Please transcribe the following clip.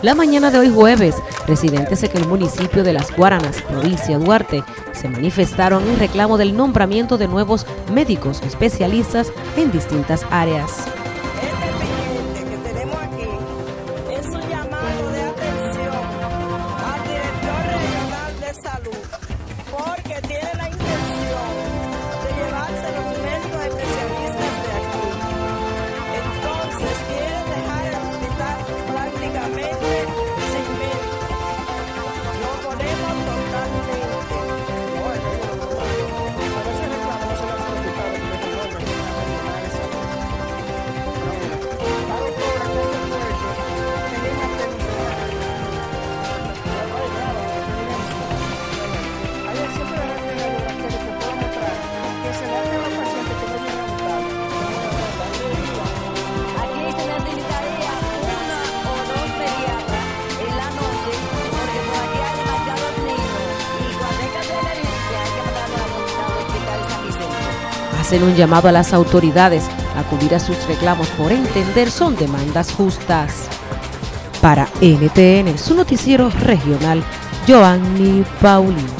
La mañana de hoy jueves, residentes en el municipio de Las Guaranas, provincia Duarte, se manifestaron en reclamo del nombramiento de nuevos médicos especialistas en distintas áreas. Este que tenemos aquí es un llamado de atención al director regional de salud porque tiene Hacen un llamado a las autoridades a acudir a sus reclamos por entender son demandas justas. Para NTN, su noticiero regional, Joanny Paulino.